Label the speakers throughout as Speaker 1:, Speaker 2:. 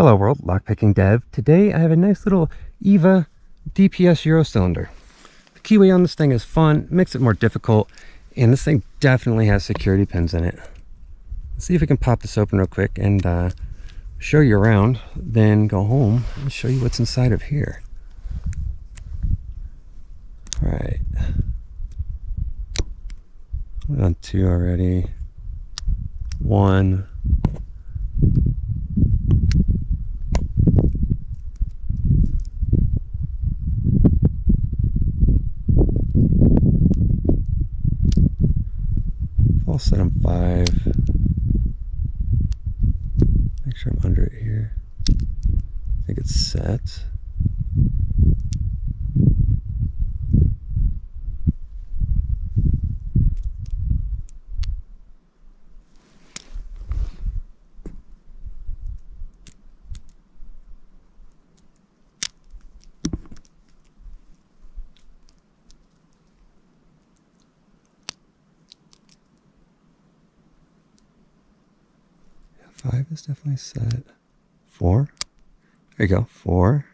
Speaker 1: Hello world, lockpicking dev. Today I have a nice little EVVA DPS Euro cylinder. The keyway on this thing is fun, makes it more difficult, and this thing definitely has security pins in it. Let's see if we can pop this open real quick and uh, show you around, then go home and show you what's inside of here. All right. We're on two already. One. Set them five. Make sure I'm under it here. I think it's set. Five is definitely set. Four. There you go. Four.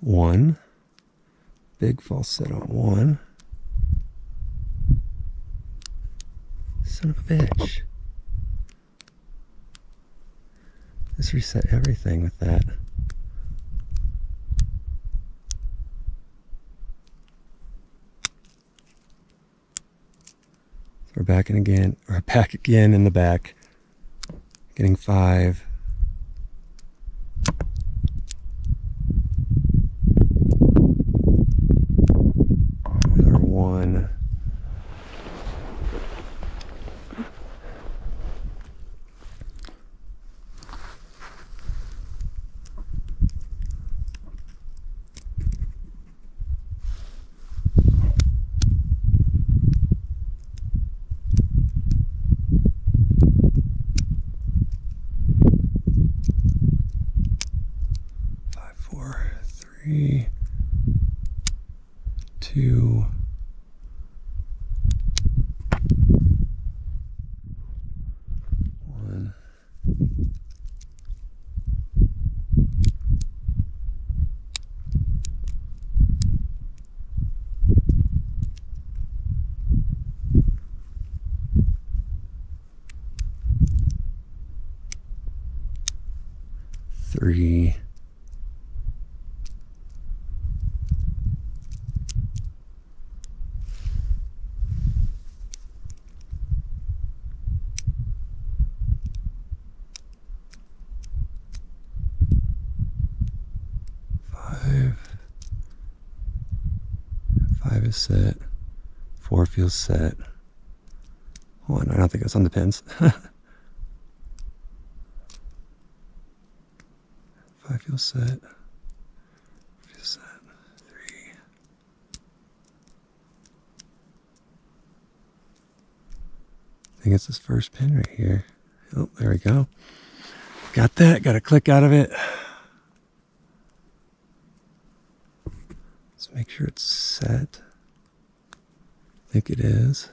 Speaker 1: One. Big falsetto. One. Son of a bitch. Just reset everything with that. Back in again, or back again in the back. Getting five. Our one. Five, four, three, two, one. Three. Five. Five is set. Four feels set. One, I don't think it's on the pins. Five feels set. Feels set. Three. I think it's this first pin right here. Oh, there we go. Got that. Got a click out of it. Let's make sure it's set. I think it is.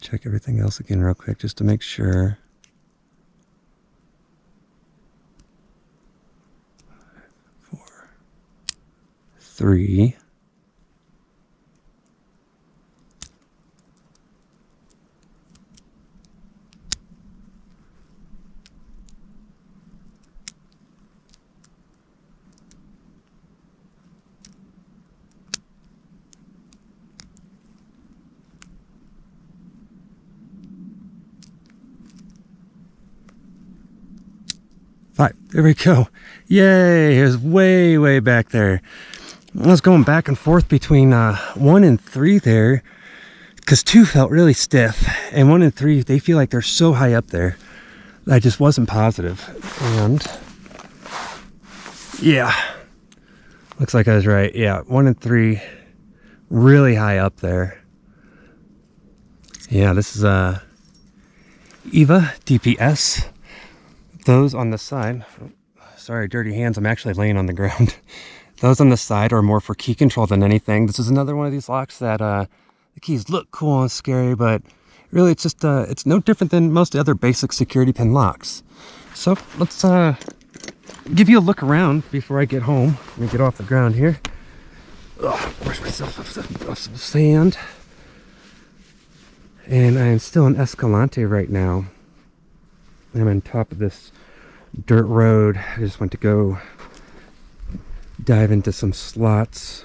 Speaker 1: Check everything else again real quick just to make sure. Four, three. Five. There we go. Yay. It was way, way back there. I was going back and forth between uh, one and three there because two felt really stiff and one and three, they feel like they're so high up there. I just wasn't positive. And yeah, looks like I was right. Yeah, one and three, really high up there. Yeah, this is a uh, EVVA DPS those on the side, sorry, dirty hands, I'm actually laying on the ground. those on the side are more for key control than anything. This is another one of these locks that uh, the keys look cool and scary, but really it's just, uh, it's no different than most other basic security pin locks. So let's uh, give you a look around before I get home. Let me get off the ground here. Ugh, wash myself off some, off some sand. And I am still in Escalante right now. I'm on top of this dirt road. I just went to go dive into some slots.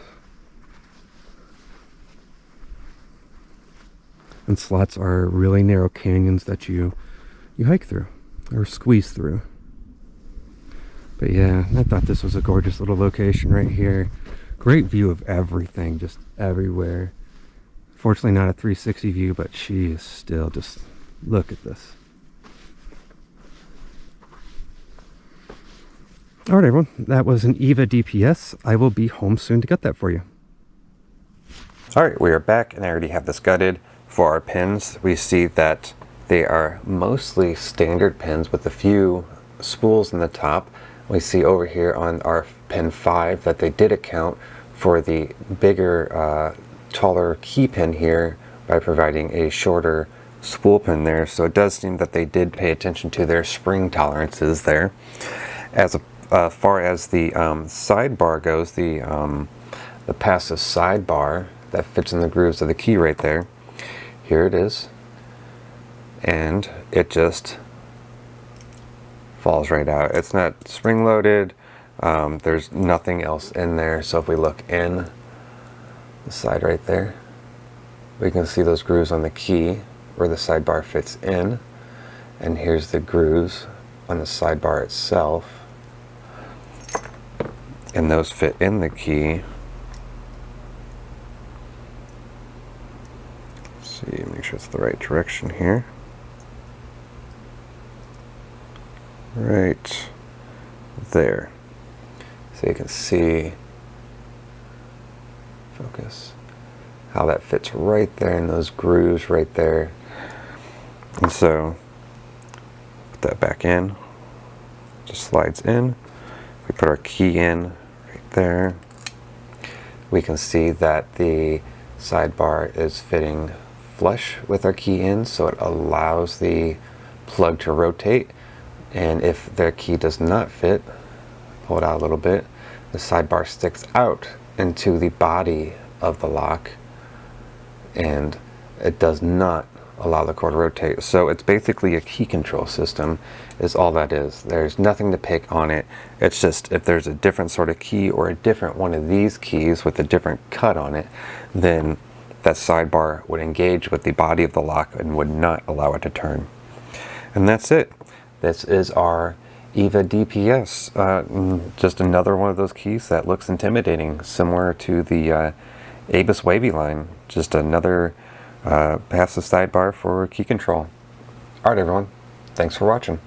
Speaker 1: And slots are really narrow canyons that you you hike through or squeeze through. But yeah, I thought this was a gorgeous little location right here. Great view of everything, just everywhere. Fortunately not a 360 view, but she is still just, look at this. All right, everyone, that was an EVVA DPS. I will be home soon to get that for you.
Speaker 2: All right, we are back and I already have this gutted. For our pins, we see that they are mostly standard pins with a few spools in the top. We see over here on our pin 5 that they did account for the bigger, uh, taller key pin here by providing a shorter spool pin there. So it does seem that they did pay attention to their spring tolerances there. As a uh, far as the um, sidebar goes, the, um, the passive sidebar that fits in the grooves of the key right there, here it is. And it just falls right out. It's not spring loaded. Um, there's nothing else in there. So if we look in the side right there, we can see those grooves on the key where the sidebar fits in. And here's the grooves on the sidebar itself and those fit in the key. Let's see, make sure it's the right direction here. Right there. So you can see, focus, how that fits right there in those grooves right there. And so, put that back in, just slides in. We put our key in there. We can see that the sidebar is fitting flush with our key in, so it allows the plug to rotate. And if the key does not fit, pull it out a little bit, the sidebar sticks out into the body of the lock and it does not allow the core to rotate. So it's basically a key control system is all that is. There's nothing to pick on it. It's just if there's a different sort of key or a different one of these keys with a different cut on it, then that sidebar would engage with the body of the lock and would not allow it to turn. And that's it. This is our EVVA DPS. Uh, just another one of those keys that looks intimidating, similar to the uh, Abus Wavy line. Just another uh, past the sidebar for key control. Alright everyone, thanks for watching.